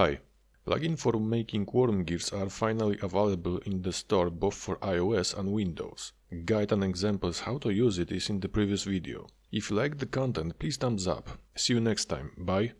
Hi. Plugin for making worm gears are finally available in the store both for iOS and Windows. Guide and examples how to use it is in the previous video. If you liked the content, please thumbs up. See you next time. Bye.